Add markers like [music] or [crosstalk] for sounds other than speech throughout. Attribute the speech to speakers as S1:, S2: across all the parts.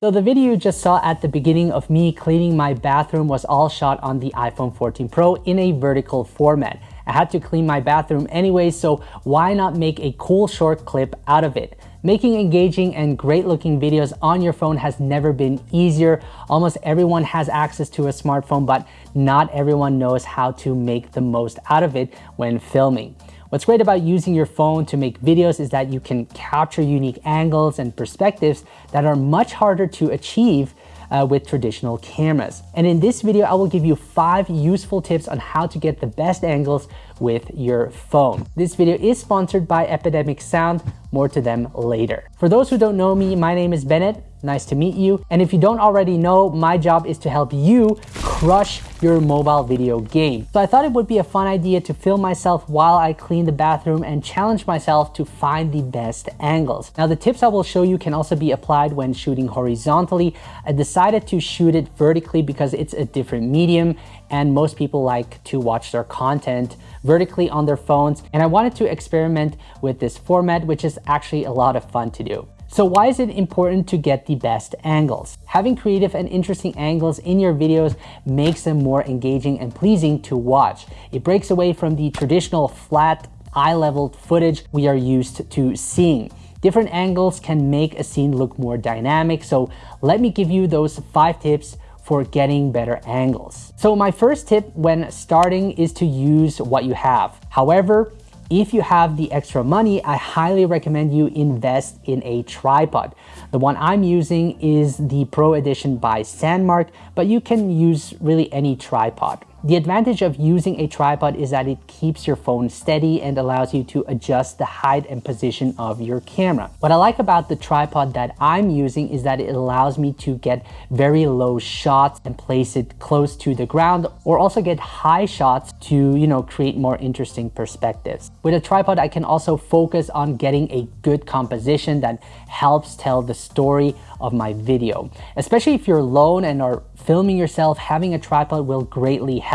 S1: So the video you just saw at the beginning of me cleaning my bathroom was all shot on the iPhone 14 Pro in a vertical format. I had to clean my bathroom anyway, so why not make a cool short clip out of it? Making engaging and great looking videos on your phone has never been easier. Almost everyone has access to a smartphone, but not everyone knows how to make the most out of it when filming. What's great about using your phone to make videos is that you can capture unique angles and perspectives that are much harder to achieve uh, with traditional cameras. And in this video, I will give you five useful tips on how to get the best angles with your phone. This video is sponsored by Epidemic Sound, more to them later. For those who don't know me, my name is Bennett, nice to meet you. And if you don't already know, my job is to help you crush your mobile video game. So I thought it would be a fun idea to film myself while I clean the bathroom and challenge myself to find the best angles. Now the tips I will show you can also be applied when shooting horizontally. I decided to shoot it vertically because it's a different medium and most people like to watch their content vertically on their phones. And I wanted to experiment with this format, which is actually a lot of fun to do. So why is it important to get the best angles? Having creative and interesting angles in your videos makes them more engaging and pleasing to watch. It breaks away from the traditional flat eye-level footage we are used to seeing. Different angles can make a scene look more dynamic, so let me give you those five tips for getting better angles. So my first tip when starting is to use what you have. However, if you have the extra money, I highly recommend you invest in a tripod. The one I'm using is the Pro Edition by Sandmarc, but you can use really any tripod. The advantage of using a tripod is that it keeps your phone steady and allows you to adjust the height and position of your camera. What I like about the tripod that I'm using is that it allows me to get very low shots and place it close to the ground or also get high shots to, you know, create more interesting perspectives. With a tripod, I can also focus on getting a good composition that helps tell the story of my video. Especially if you're alone and are filming yourself, having a tripod will greatly help.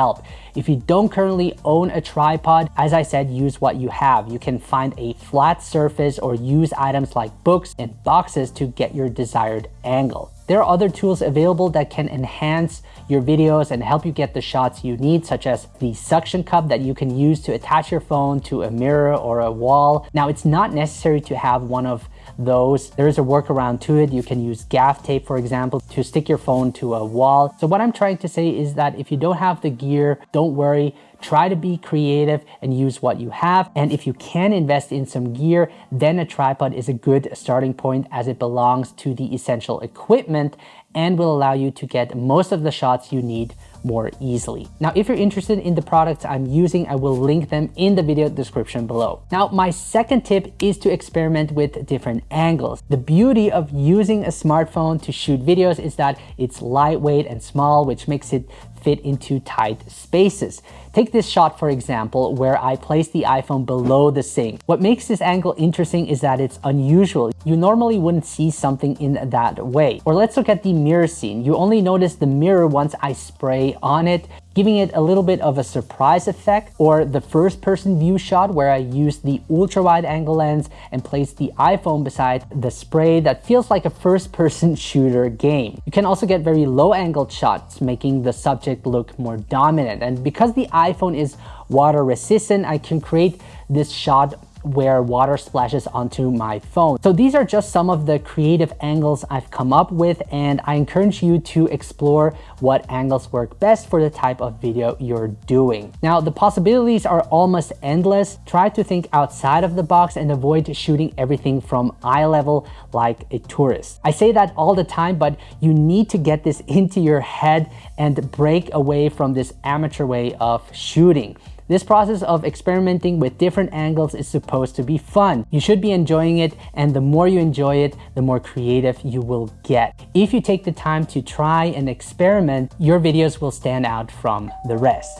S1: If you don't currently own a tripod, as I said, use what you have. You can find a flat surface or use items like books and boxes to get your desired angle. There are other tools available that can enhance your videos and help you get the shots you need, such as the suction cup that you can use to attach your phone to a mirror or a wall. Now, it's not necessary to have one of those. There is a workaround to it. You can use gaff tape, for example, to stick your phone to a wall. So what I'm trying to say is that if you don't have the gear, don't worry. Try to be creative and use what you have. And if you can invest in some gear, then a tripod is a good starting point as it belongs to the essential equipment and will allow you to get most of the shots you need more easily. Now, if you're interested in the products I'm using, I will link them in the video description below. Now, my second tip is to experiment with different angles. The beauty of using a smartphone to shoot videos is that it's lightweight and small, which makes it fit into tight spaces. Take this shot for example, where I place the iPhone below the sink. What makes this angle interesting is that it's unusual. You normally wouldn't see something in that way. Or let's look at the mirror scene. You only notice the mirror once I spray on it giving it a little bit of a surprise effect or the first person view shot where I use the ultra wide angle lens and place the iPhone beside the spray that feels like a first person [laughs] shooter game. You can also get very low angled shots making the subject look more dominant and because the iPhone is water resistant I can create this shot where water splashes onto my phone. So these are just some of the creative angles I've come up with and I encourage you to explore what angles work best for the type of video you're doing. Now the possibilities are almost endless. Try to think outside of the box and avoid shooting everything from eye level like a tourist. I say that all the time, but you need to get this into your head and break away from this amateur way of shooting. This process of experimenting with different angles is supposed to be fun. You should be enjoying it and the more you enjoy it, the more creative you will get. If you take the time to try and experiment, your videos will stand out from the rest.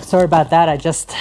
S1: Sorry about that, I just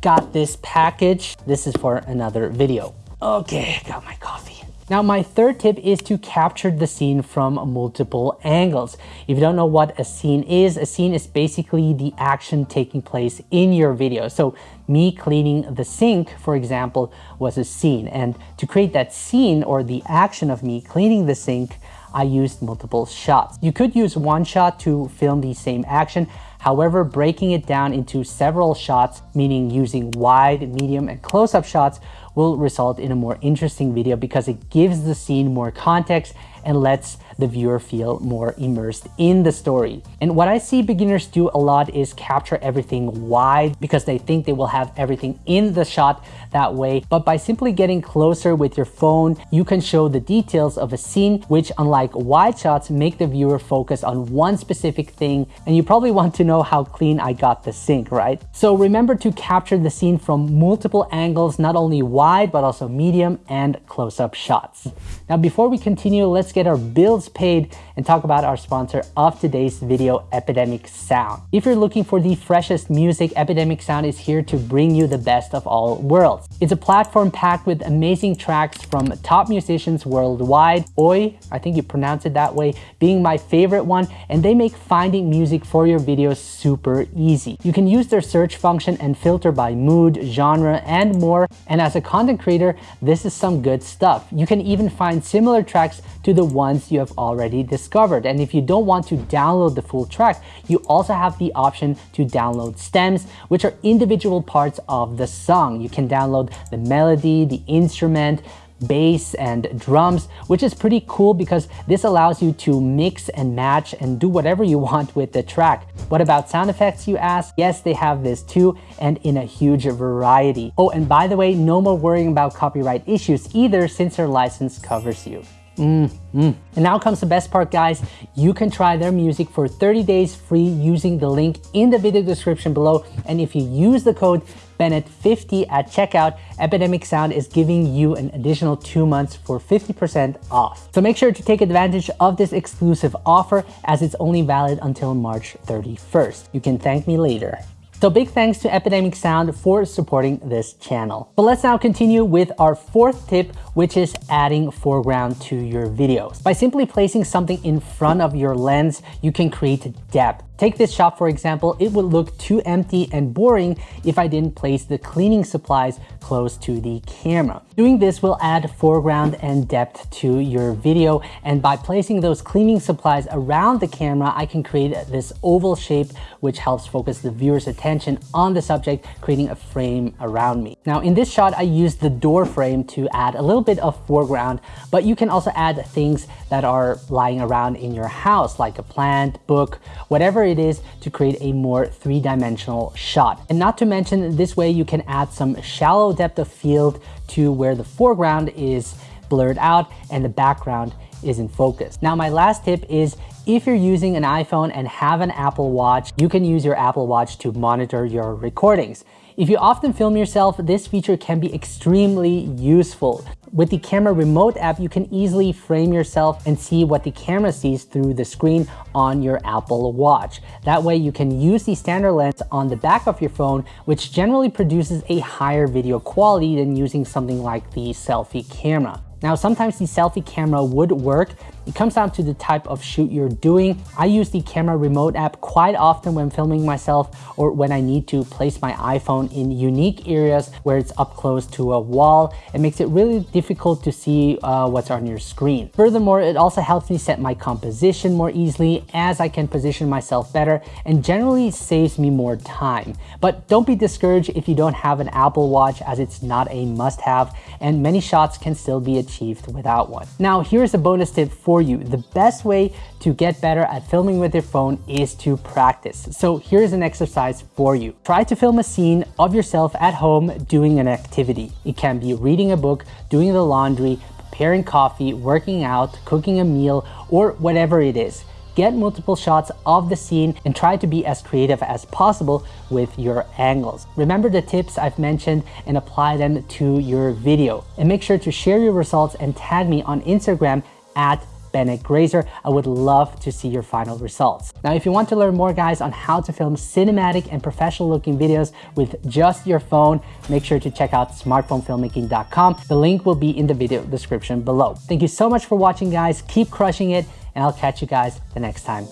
S1: got this package. This is for another video. Okay, got my coffee. Now, my third tip is to capture the scene from multiple angles. If you don't know what a scene is, a scene is basically the action taking place in your video. So me cleaning the sink, for example, was a scene. And to create that scene or the action of me cleaning the sink, I used multiple shots. You could use one shot to film the same action, However, breaking it down into several shots, meaning using wide, medium, and close-up shots will result in a more interesting video because it gives the scene more context and lets the viewer feel more immersed in the story. And what I see beginners do a lot is capture everything wide because they think they will have everything in the shot that way. But by simply getting closer with your phone, you can show the details of a scene, which unlike wide shots, make the viewer focus on one specific thing. And you probably want to know how clean I got the sink, right? So remember to capture the scene from multiple angles, not only wide, but also medium and close-up shots. Now, before we continue, let's get our bills paid and talk about our sponsor of today's video, Epidemic Sound. If you're looking for the freshest music, Epidemic Sound is here to bring you the best of all worlds. It's a platform packed with amazing tracks from top musicians worldwide. Oi, I think you pronounce it that way, being my favorite one, and they make finding music for your videos super easy. You can use their search function and filter by mood, genre, and more. And as a content creator, this is some good stuff. You can even find similar tracks to the ones you have already discovered. And if you don't want to download the full track, you also have the option to download stems, which are individual parts of the song. You can download the melody, the instrument, bass and drums, which is pretty cool because this allows you to mix and match and do whatever you [laughs] want with the track. What about sound effects, you ask? Yes, they have this too, and in a huge variety. Oh, and by the way, no more worrying about copyright issues either since their license covers you. Mm, mm. And now comes the best part, guys. You can try their music for 30 days free using the link in the video description below. And if you use the code Bennett50 at checkout, Epidemic Sound is giving you an additional two months for 50% off. So make sure to take advantage of this exclusive offer as it's only valid until March 31st. You can thank me later. So big thanks to Epidemic Sound for supporting this channel. But let's now continue with our fourth tip, which is adding foreground to your videos. By simply placing something in front of your lens, you can create depth. Take this shot for example, it would look too empty and boring if I didn't place the cleaning supplies close to the camera. Doing this will add foreground and depth to your video and by placing those cleaning supplies around the camera, I can create this oval shape which helps focus the viewer's attention on the subject, creating a frame around me. Now in this shot, I used the door frame to add a little bit of foreground, but you can also add things that are lying around in your house like a plant, book, whatever it is to create a more three-dimensional shot. And not to mention, this way you can add some shallow depth of field to where the foreground is blurred out and the background is in focus. Now, my last tip is if you're using an iPhone and have an Apple Watch, you can use your Apple Watch to monitor your recordings. If you often film yourself, this feature can be extremely useful. With the camera remote app, you can easily frame yourself and see what the camera sees through the screen on your Apple Watch. That way you can use the standard lens on the back of your phone, which generally produces a higher video quality than using something like the selfie camera. Now, sometimes the selfie camera would work. It comes down to the type of shoot you're doing. I use the camera remote app quite often when filming myself or when I need to place my iPhone in unique areas where it's up close to a wall. It makes it really difficult to see uh, what's on your screen. Furthermore, it also helps me set my composition more easily as I can position myself better and generally saves me more time. But don't be discouraged if you don't have an Apple Watch as it's not a must-have and many shots can still be achieved without one. Now, here's a bonus tip for you. The best way to get better at filming with your phone is to practice. So here's an exercise for you. Try to film a scene of yourself at home doing an activity. It can be reading a book, doing the laundry, preparing coffee, working out, cooking a meal, or whatever it is get multiple shots of the scene and try to be as creative as possible with your angles. Remember the tips I've mentioned and apply them to your video. And make sure to share your results and tag me on Instagram at Bennett Grazer. I would love to see your final results. Now, if you want to learn more guys on how to film cinematic and professional looking videos with just your phone, make sure to check out smartphonefilmmaking.com. The link will be in the video description below. Thank you so much for watching guys. Keep crushing it and I'll catch you guys the next time.